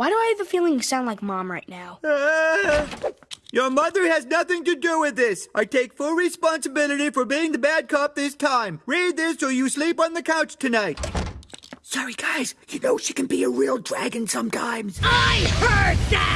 Why do I have the feeling you sound like mom right now? Ah! Your mother has nothing to do with this. I take full responsibility for being the bad cop this time. Read this or you sleep on the couch tonight. Sorry, guys. You know she can be a real dragon sometimes. I heard that!